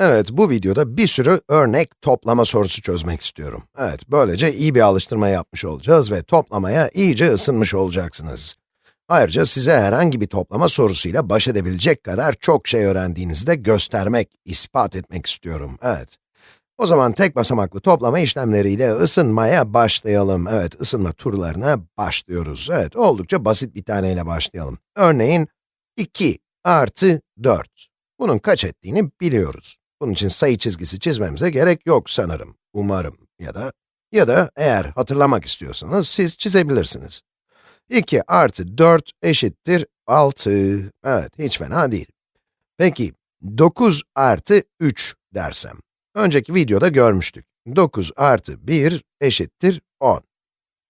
Evet, bu videoda bir sürü örnek toplama sorusu çözmek istiyorum. Evet, böylece iyi bir alıştırma yapmış olacağız ve toplamaya iyice ısınmış olacaksınız. Ayrıca size herhangi bir toplama sorusuyla baş edebilecek kadar çok şey öğrendiğinizi de göstermek, ispat etmek istiyorum. Evet. O zaman tek basamaklı toplama işlemleriyle ısınmaya başlayalım. Evet, ısınma turlarına başlıyoruz. Evet, oldukça basit bir taneyle başlayalım. Örneğin, 2 artı 4. Bunun kaç ettiğini biliyoruz. Bunun için sayı çizgisi çizmemize gerek yok sanırım, umarım ya da ya da eğer hatırlamak istiyorsanız siz çizebilirsiniz. 2 artı 4 eşittir 6. Evet, hiç fena değil. Peki, 9 artı 3 dersem. Önceki videoda görmüştük. 9 artı 1 eşittir 10.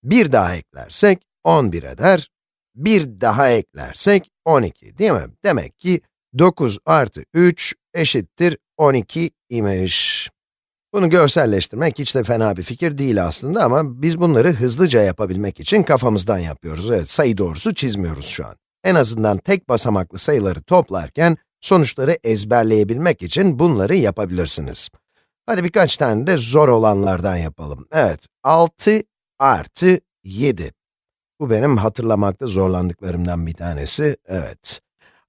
Bir daha eklersek 11 eder. Bir daha eklersek 12, değil mi? Demek ki 9 artı 3 eşittir 12 imiş. Bunu görselleştirmek hiç de fena bir fikir değil aslında ama biz bunları hızlıca yapabilmek için kafamızdan yapıyoruz. Evet, sayı doğrusu çizmiyoruz şu an. En azından tek basamaklı sayıları toplarken sonuçları ezberleyebilmek için bunları yapabilirsiniz. Hadi birkaç tane de zor olanlardan yapalım. Evet, 6 artı 7. Bu benim hatırlamakta zorlandıklarımdan bir tanesi. Evet.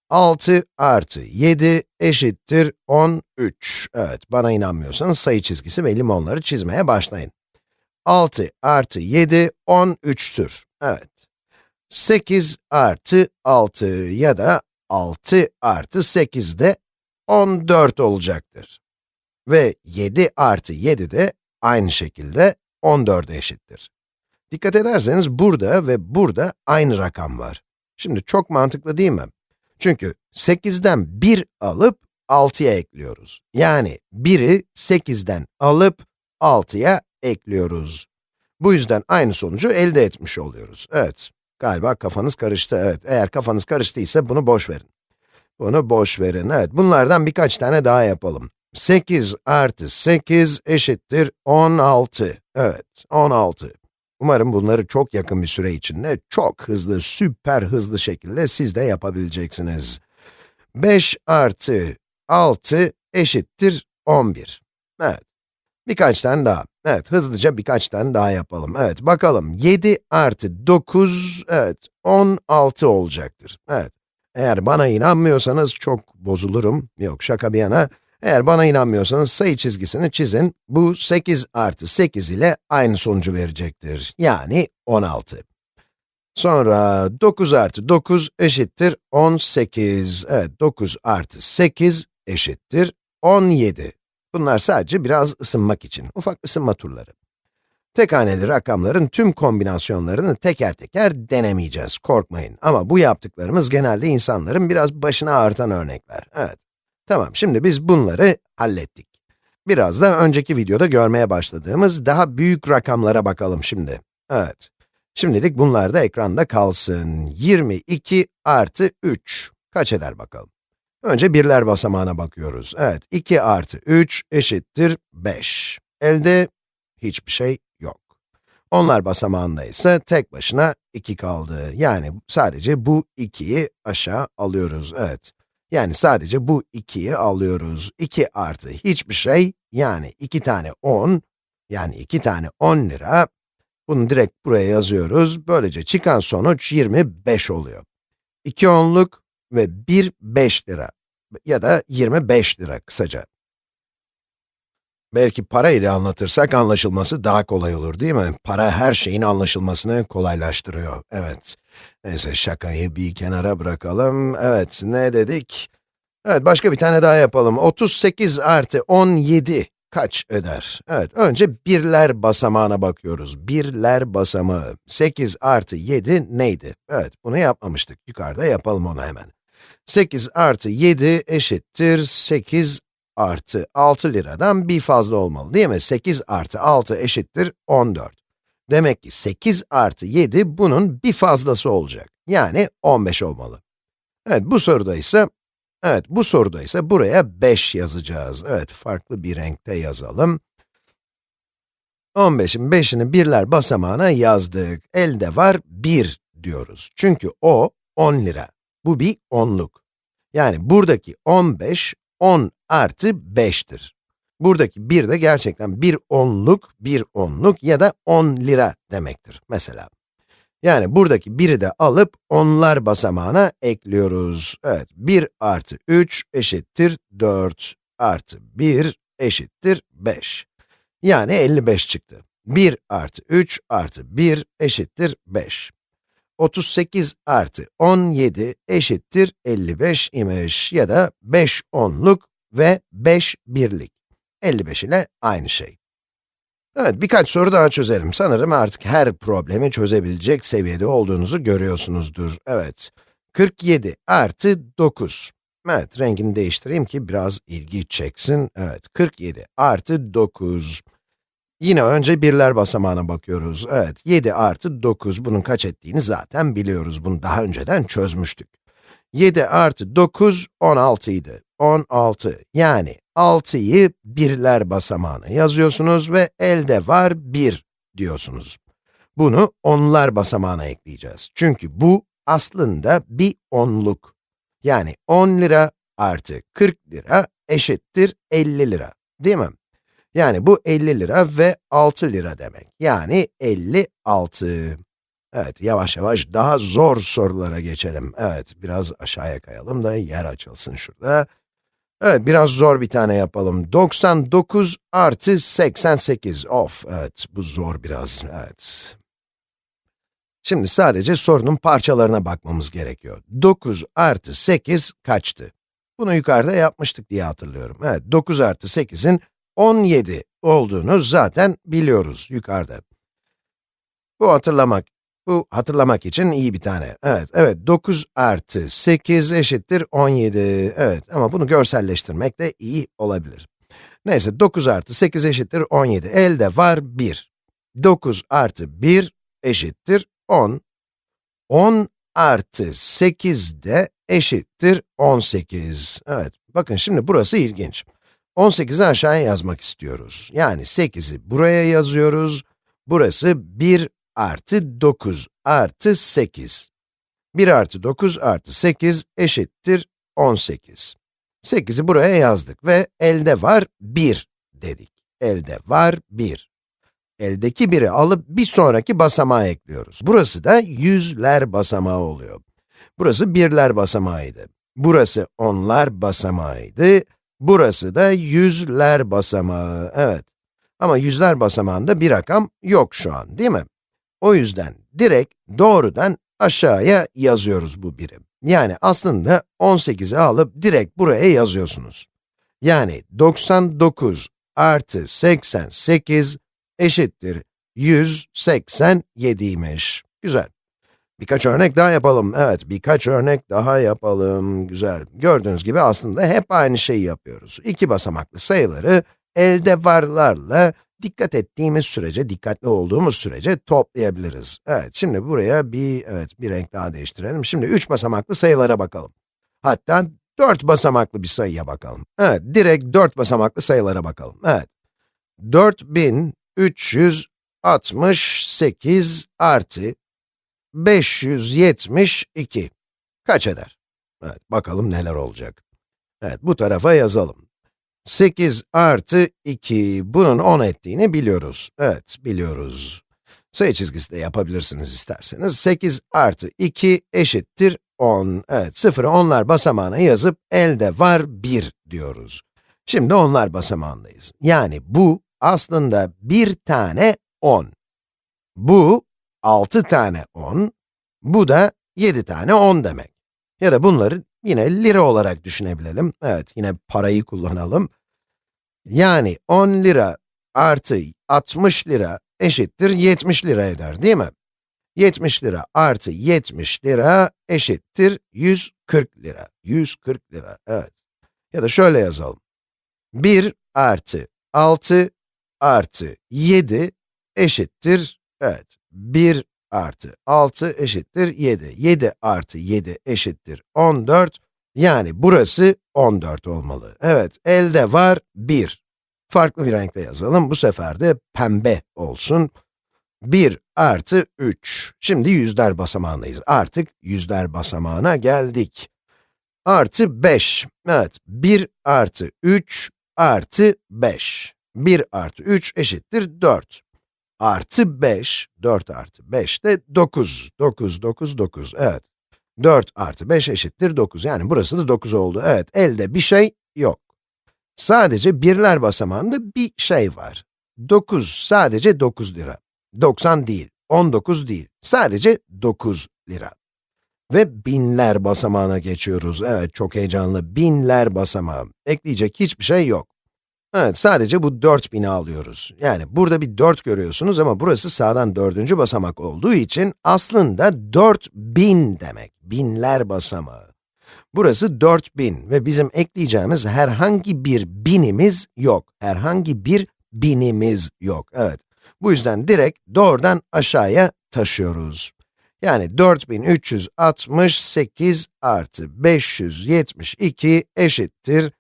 6 artı 7 eşittir 13. Evet, bana inanmıyorsanız sayı çizgisi ve limonları çizmeye başlayın. 6 artı 7, 13'tür. Evet. 8 artı 6 ya da 6 artı 8 de 14 olacaktır. Ve 7 artı 7 de aynı şekilde 14'e eşittir. Dikkat ederseniz burada ve burada aynı rakam var. Şimdi çok mantıklı değil mi? Çünkü 8'den 1 alıp 6'ya ekliyoruz. Yani 1'i 8'den alıp 6'ya ekliyoruz. Bu yüzden aynı sonucu elde etmiş oluyoruz. Evet, galiba kafanız karıştı. Evet, eğer kafanız karıştıysa bunu boş verin. Bunu boş verin. Evet, bunlardan birkaç tane daha yapalım. 8 artı 8 eşittir 16. Evet, 16. Umarım bunları çok yakın bir süre içinde, çok hızlı, süper hızlı şekilde siz de yapabileceksiniz. 5 artı 6 eşittir 11. Evet. Birkaç tane daha. Evet, hızlıca birkaç tane daha yapalım. Evet, bakalım. 7 artı 9, evet, 16 olacaktır. Evet. Eğer bana inanmıyorsanız çok bozulurum. Yok, şaka bir yana. Eğer bana inanmıyorsanız sayı çizgisini çizin. Bu 8 artı 8 ile aynı sonucu verecektir. Yani 16. Sonra 9 artı 9 eşittir 18. Evet, 9 artı 8 eşittir 17. Bunlar sadece biraz ısınmak için, ufak ısınma turları. Tek haneli rakamların tüm kombinasyonlarını teker teker denemeyeceğiz, korkmayın. Ama bu yaptıklarımız genelde insanların biraz başına ağrıtan örnekler. Evet. Tamam, şimdi biz bunları hallettik. Biraz da önceki videoda görmeye başladığımız daha büyük rakamlara bakalım şimdi. Evet. Şimdilik bunlar da ekranda kalsın. 22 artı 3. Kaç eder bakalım? Önce birler basamağına bakıyoruz. Evet, 2 artı 3 eşittir 5. Elde hiçbir şey yok. Onlar basamağında ise tek başına 2 kaldı. Yani sadece bu 2'yi aşağı alıyoruz. Evet. Yani sadece bu 2'yi alıyoruz. 2 artı hiçbir şey, yani 2 tane 10, yani 2 tane 10 lira. Bunu direkt buraya yazıyoruz. Böylece çıkan sonuç 25 oluyor. 2 onluk ve 1 5 lira ya da 25 lira kısaca. Belki para ile anlatırsak anlaşılması daha kolay olur değil mi? Para her şeyin anlaşılmasını kolaylaştırıyor. Evet. Neyse şakayı bir kenara bırakalım. Evet, ne dedik? Evet, başka bir tane daha yapalım. 38 artı 17 kaç eder? Evet, önce birler basamağına bakıyoruz. Birler basamağı. 8 artı 7 neydi? Evet, bunu yapmamıştık. Yukarıda yapalım onu hemen. 8 artı 7 eşittir 8 artı 6 liradan bir fazla olmalı değil mi? 8 artı 6 eşittir 14. Demek ki 8 artı 7 bunun bir fazlası olacak. Yani 15 olmalı. Evet, bu soruda ise, evet bu soruda ise buraya 5 yazacağız. Evet, farklı bir renkte yazalım. 15'in 5'ini birler basamağına yazdık. Elde var 1 diyoruz. Çünkü o 10 lira. Bu bir onluk. Yani buradaki 15, 10 artı 5'tir. Buradaki 1 de gerçekten bir onluk, bir onluk ya da 10 lira demektir mesela. Yani buradaki 1'i de alıp onlar basamağına ekliyoruz. Evet, 1 artı 3 eşittir 4 artı 1 eşittir 5. Yani 55 çıktı. 1 artı 3 artı 1 eşittir 5. 38 artı 17 eşittir 55 imiş ya da 5 onluk ve 5 birlik. 55 ile aynı şey. Evet, birkaç soru daha çözelim. Sanırım artık her problemi çözebilecek seviyede olduğunuzu görüyorsunuzdur. Evet, 47 artı 9. Evet, rengini değiştireyim ki biraz ilgi çeksin. Evet, 47 artı 9. Yine önce birler basamağına bakıyoruz. Evet, 7 artı 9, bunun kaç ettiğini zaten biliyoruz. Bunu daha önceden çözmüştük. 7 artı 9, 16 idi. 16, yani 6'yı birler basamağına yazıyorsunuz ve elde var 1 diyorsunuz. Bunu onlar basamağına ekleyeceğiz. Çünkü bu aslında bir onluk. Yani 10 lira artı 40 lira eşittir 50 lira, değil mi? Yani bu 50 lira ve 6 lira demek. Yani 56. Evet, yavaş yavaş daha zor sorulara geçelim. Evet, biraz aşağıya kayalım da yer açılsın şurada. Evet, biraz zor bir tane yapalım. 99 artı 88. Of, evet, bu zor biraz, evet. Şimdi sadece sorunun parçalarına bakmamız gerekiyor. 9 artı 8 kaçtı? Bunu yukarıda yapmıştık diye hatırlıyorum. Evet, 9 artı 8'in 17 olduğunu zaten biliyoruz yukarıda. Bu hatırlamak, bu hatırlamak için iyi bir tane. Evet, evet, 9 artı 8 eşittir 17. Evet, ama bunu görselleştirmek de iyi olabilir. Neyse, 9 artı 8 eşittir 17. Elde var 1. 9 artı 1 eşittir 10. 10 artı 8 de eşittir 18. Evet, bakın şimdi burası ilginç. 18'i aşağıya yazmak istiyoruz. Yani 8'i buraya yazıyoruz. Burası 1 artı 9 artı 8. 1 artı 9 artı 8 eşittir 18. 8'i buraya yazdık ve elde var 1 dedik. Elde var 1. Eldeki 1'i alıp bir sonraki basamağa ekliyoruz. Burası da yüzler basamağı oluyor. Burası birler basamağıydı. Burası onlar basamağıydı. Burası da yüzler basamağı, evet. Ama yüzler basamağında bir rakam yok şu an, değil mi? O yüzden direkt doğrudan aşağıya yazıyoruz bu birim. Yani aslında 18'i alıp direkt buraya yazıyorsunuz. Yani 99 artı 88 eşittir 187'ymiş. Güzel. Birkaç örnek daha yapalım. Evet, birkaç örnek daha yapalım. Güzel. Gördüğünüz gibi aslında hep aynı şeyi yapıyoruz. İki basamaklı sayıları elde varlarla dikkat ettiğimiz sürece, dikkatli olduğumuz sürece toplayabiliriz. Evet, şimdi buraya bir, evet, bir renk daha değiştirelim. Şimdi üç basamaklı sayılara bakalım. Hatta dört basamaklı bir sayıya bakalım. Evet, direkt dört basamaklı sayılara bakalım. Evet, 4368 artı 572 kaç eder? Evet, bakalım neler olacak. Evet, bu tarafa yazalım. 8 artı 2, bunun 10 ettiğini biliyoruz. Evet, biliyoruz. Sayı çizgisi de yapabilirsiniz isterseniz. 8 artı 2 eşittir 10. Evet, sıfırı onlar basamağına yazıp elde var 1 diyoruz. Şimdi onlar basamağındayız. Yani bu aslında bir tane 10. Bu 6 tane 10, bu da 7 tane 10 demek. Ya da bunları yine lira olarak düşünebilelim. Evet, yine parayı kullanalım. Yani 10 lira artı 60 lira eşittir 70 lira eder, değil mi? 70 lira artı 70 lira eşittir 140 lira. 140 lira, evet. Ya da şöyle yazalım. 1 artı 6 artı 7 eşittir, evet, 1 artı 6 eşittir 7. 7 artı 7 eşittir 14. Yani burası 14 olmalı. Evet, elde var 1. Farklı bir renkle yazalım. Bu sefer de pembe olsun. 1 artı 3. Şimdi yüzler basamağındayız. Artık yüzler basamağına geldik. artı 5. Evet, 1 artı 3 artı 5. 1 artı 3 eşittir 4. Artı 5, 4 artı 5 de 9. 9, 9, 9, evet. 4 artı 5 eşittir 9. Yani burası da 9 oldu. Evet, elde bir şey yok. Sadece birler basamağında bir şey var. 9 sadece 9 lira. 90 değil, 19 değil. Sadece 9 lira. Ve binler basamağına geçiyoruz. Evet, çok heyecanlı. Binler basamağı. Ekleyecek hiçbir şey yok. Evet, sadece bu 4000'i alıyoruz. Yani burada bir 4 görüyorsunuz ama burası sağdan dördüncü basamak olduğu için aslında 4000 demek. Binler basamağı. Burası 4000 ve bizim ekleyeceğimiz herhangi bir binimiz yok. Herhangi bir binimiz yok. Evet. Bu yüzden direkt doğrudan aşağıya taşıyoruz. Yani 4368 artı 572 eşittir.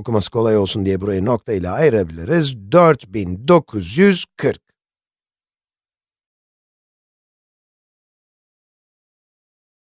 Okuması kolay olsun diye burayı nokta ile ayırabiliriz. 4940.